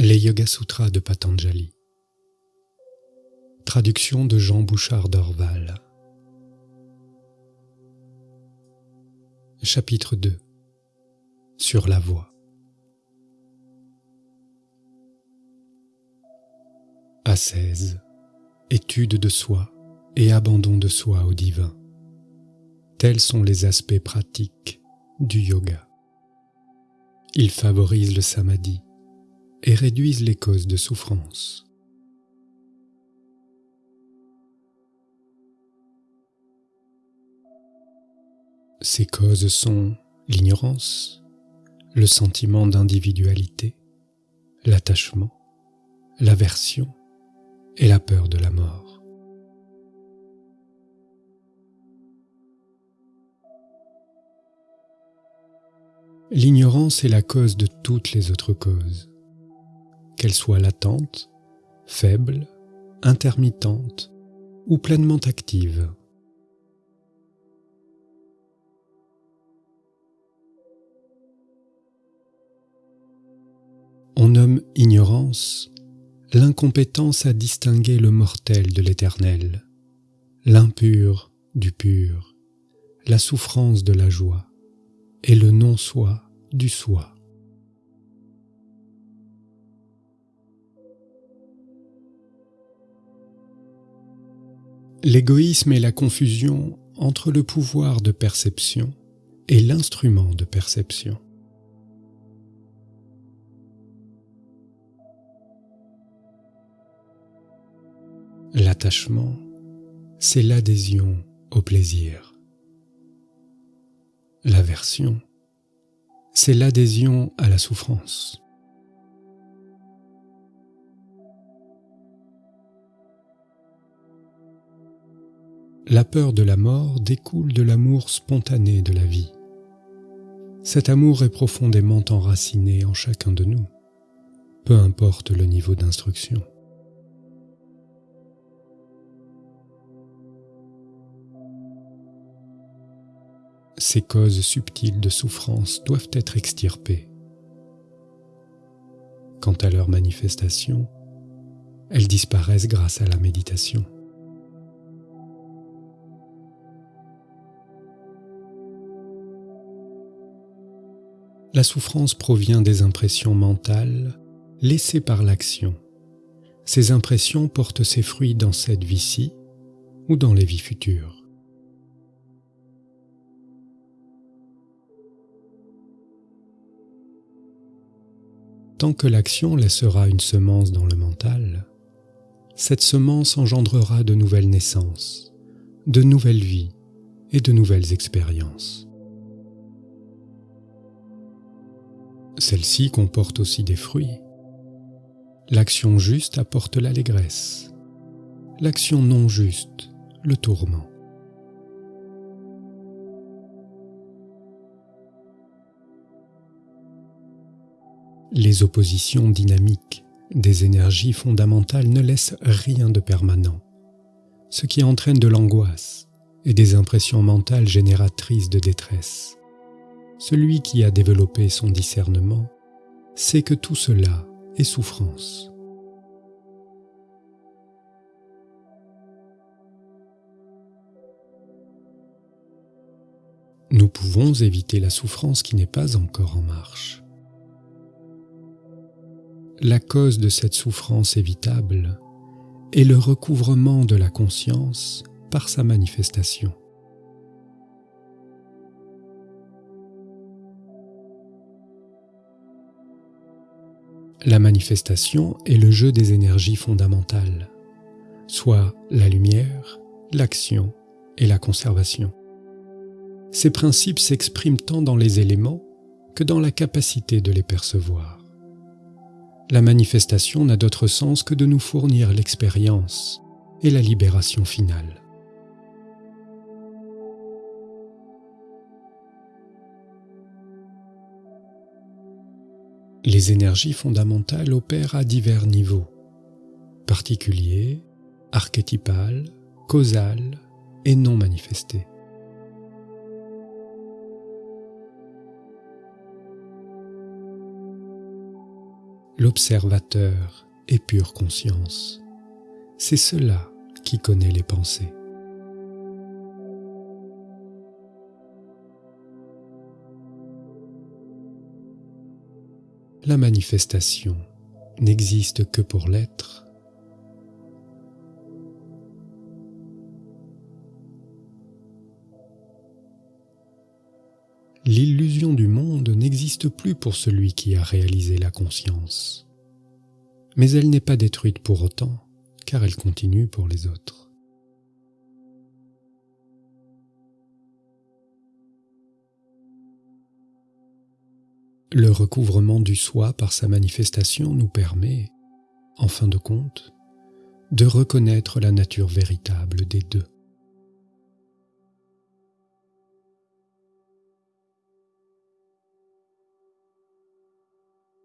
Les Yoga Sutras de Patanjali. Traduction de Jean Bouchard d'Orval. Chapitre 2 Sur la voie. Ascèse, étude de soi et abandon de soi au divin. Tels sont les aspects pratiques du yoga. Ils favorisent le samadhi et réduisent les causes de souffrance. Ces causes sont l'ignorance, le sentiment d'individualité, l'attachement, l'aversion et la peur de la mort. L'ignorance est la cause de toutes les autres causes qu'elle soit latente, faible, intermittente ou pleinement active. On nomme ignorance l'incompétence à distinguer le mortel de l'éternel, l'impur du pur, la souffrance de la joie et le non-soi du soi. L'égoïsme est la confusion entre le pouvoir de perception et l'instrument de perception. L'attachement, c'est l'adhésion au plaisir. L'aversion, c'est l'adhésion à la souffrance. La peur de la mort découle de l'amour spontané de la vie. Cet amour est profondément enraciné en chacun de nous, peu importe le niveau d'instruction. Ces causes subtiles de souffrance doivent être extirpées. Quant à leur manifestation, elles disparaissent grâce à la méditation. La souffrance provient des impressions mentales laissées par l'action. Ces impressions portent ses fruits dans cette vie-ci ou dans les vies futures. Tant que l'action laissera une semence dans le mental, cette semence engendrera de nouvelles naissances, de nouvelles vies et de nouvelles expériences. Celle-ci comporte aussi des fruits. L'action juste apporte l'allégresse, l'action non juste le tourment. Les oppositions dynamiques des énergies fondamentales ne laissent rien de permanent, ce qui entraîne de l'angoisse et des impressions mentales génératrices de détresse. Celui qui a développé son discernement sait que tout cela est souffrance. Nous pouvons éviter la souffrance qui n'est pas encore en marche. La cause de cette souffrance évitable est le recouvrement de la conscience par sa manifestation. La manifestation est le jeu des énergies fondamentales, soit la lumière, l'action et la conservation. Ces principes s'expriment tant dans les éléments que dans la capacité de les percevoir. La manifestation n'a d'autre sens que de nous fournir l'expérience et la libération finale. Les énergies fondamentales opèrent à divers niveaux, particuliers, archétypales, causales et non manifestés. l'observateur est pure conscience. C'est cela qui connaît les pensées. La manifestation n'existe que pour l'être. L'illusion du monde n'existe plus pour celui qui a réalisé la conscience, mais elle n'est pas détruite pour autant, car elle continue pour les autres. Le recouvrement du soi par sa manifestation nous permet, en fin de compte, de reconnaître la nature véritable des deux.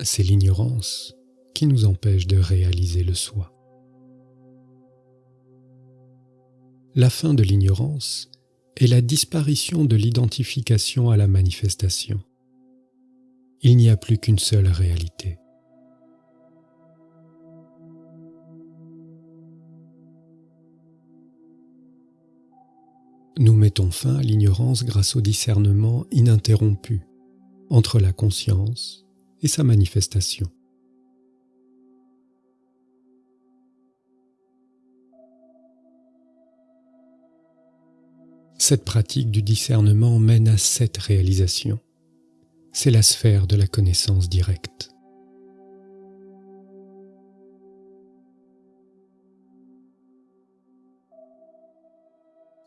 C'est l'ignorance qui nous empêche de réaliser le soi. La fin de l'ignorance est la disparition de l'identification à la manifestation il n'y a plus qu'une seule réalité. Nous mettons fin à l'ignorance grâce au discernement ininterrompu entre la conscience et sa manifestation. Cette pratique du discernement mène à cette réalisation c'est la sphère de la connaissance directe.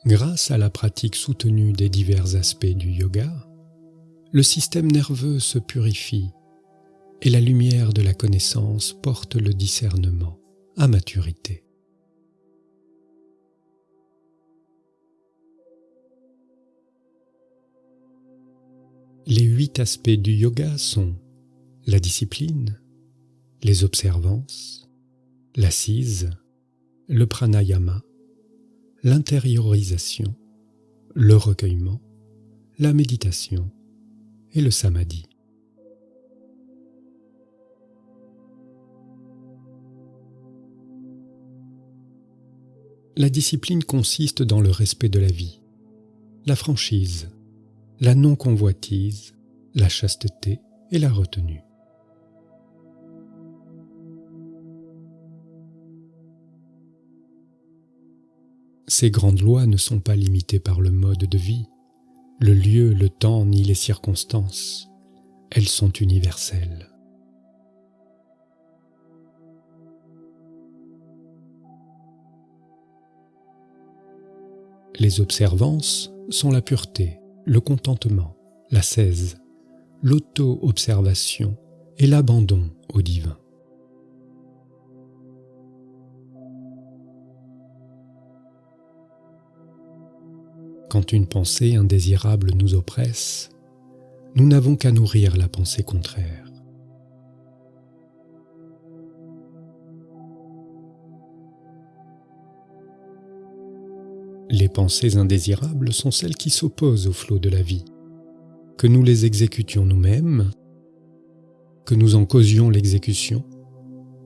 Grâce à la pratique soutenue des divers aspects du yoga, le système nerveux se purifie et la lumière de la connaissance porte le discernement à maturité. Les huit aspects du yoga sont la discipline, les observances, l'assise, le pranayama, l'intériorisation, le recueillement, la méditation et le samadhi. La discipline consiste dans le respect de la vie, la franchise, la non-convoitise, la chasteté et la retenue. Ces grandes lois ne sont pas limitées par le mode de vie, le lieu, le temps ni les circonstances. Elles sont universelles. Les observances sont la pureté, le contentement, la cèse, l'auto-observation et l'abandon au divin. Quand une pensée indésirable nous oppresse, nous n'avons qu'à nourrir la pensée contraire. Les pensées indésirables sont celles qui s'opposent au flot de la vie. Que nous les exécutions nous-mêmes, que nous en causions l'exécution,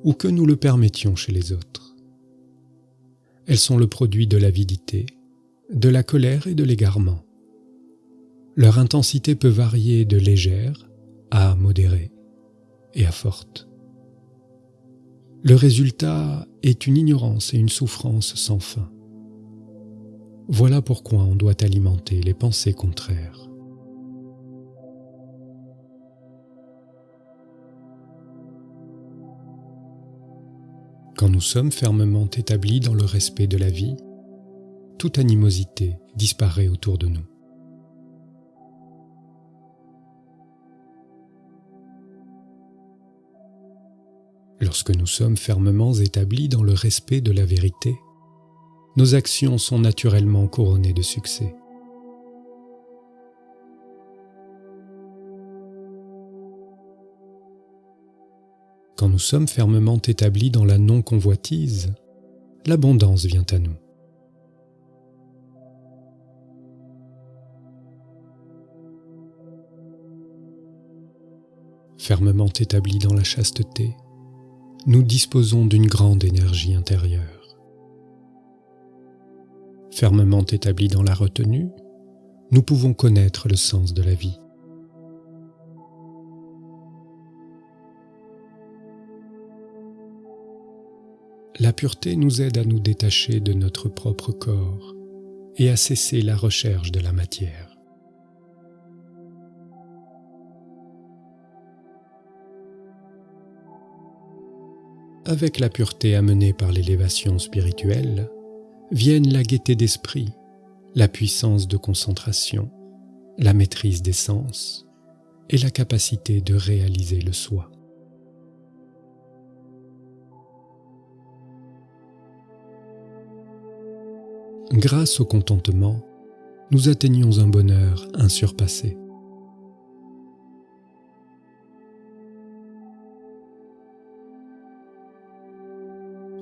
ou que nous le permettions chez les autres. Elles sont le produit de l'avidité, de la colère et de l'égarement. Leur intensité peut varier de légère à modérée et à forte. Le résultat est une ignorance et une souffrance sans fin. Voilà pourquoi on doit alimenter les pensées contraires. Quand nous sommes fermement établis dans le respect de la vie, toute animosité disparaît autour de nous. Lorsque nous sommes fermement établis dans le respect de la vérité, nos actions sont naturellement couronnées de succès. Quand nous sommes fermement établis dans la non-convoitise, l'abondance vient à nous. Fermement établis dans la chasteté, nous disposons d'une grande énergie intérieure. Fermement établis dans la retenue, nous pouvons connaître le sens de la vie. La pureté nous aide à nous détacher de notre propre corps et à cesser la recherche de la matière. Avec la pureté amenée par l'élévation spirituelle, viennent la gaieté d'esprit, la puissance de concentration, la maîtrise des sens et la capacité de réaliser le soi. grâce au contentement, nous atteignons un bonheur insurpassé.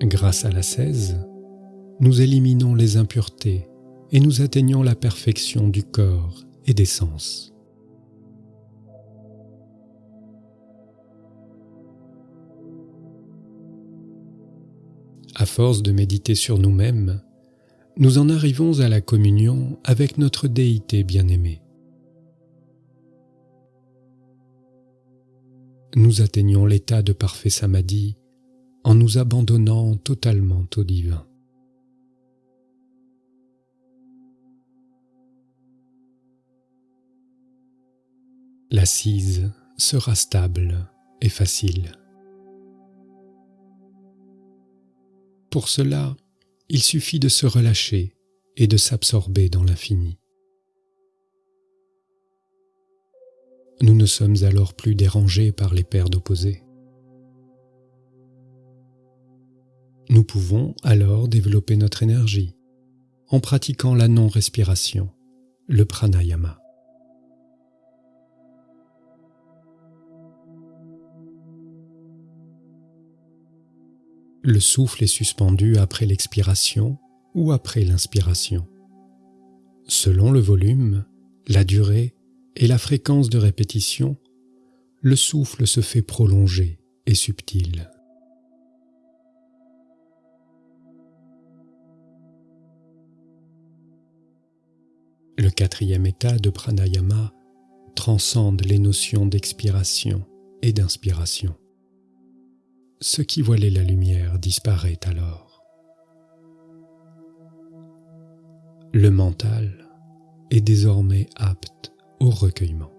Grâce à la cèse, nous éliminons les impuretés et nous atteignons la perfection du corps et des sens. À force de méditer sur nous-mêmes, nous en arrivons à la communion avec notre déité bien-aimée. Nous atteignons l'état de parfait samadhi en nous abandonnant totalement au divin. L'assise sera stable et facile. Pour cela, il suffit de se relâcher et de s'absorber dans l'infini. Nous ne sommes alors plus dérangés par les paires d'opposés. Nous pouvons alors développer notre énergie en pratiquant la non-respiration, le pranayama. Le souffle est suspendu après l'expiration ou après l'inspiration. Selon le volume, la durée et la fréquence de répétition, le souffle se fait prolongé et subtil. Le quatrième état de pranayama transcende les notions d'expiration et d'inspiration ce qui voilait la lumière disparaît alors. Le mental est désormais apte au recueillement.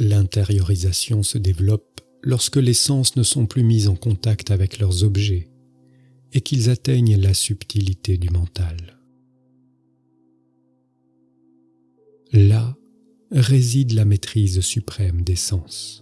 L'intériorisation se développe lorsque les sens ne sont plus mis en contact avec leurs objets et qu'ils atteignent la subtilité du mental. Là réside la maîtrise suprême des sens.